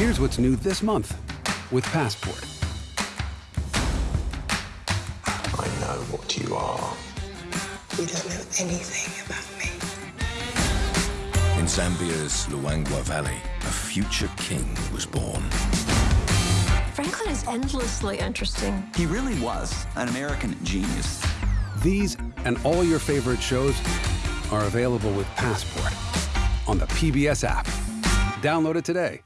Here's what's new this month with Passport. I know what you are. You don't know anything about me. In Zambia's Luangwa Valley, a future king was born. Franklin is endlessly interesting. He really was an American genius. These and all your favorite shows are available with Passport on the PBS app. Download it today.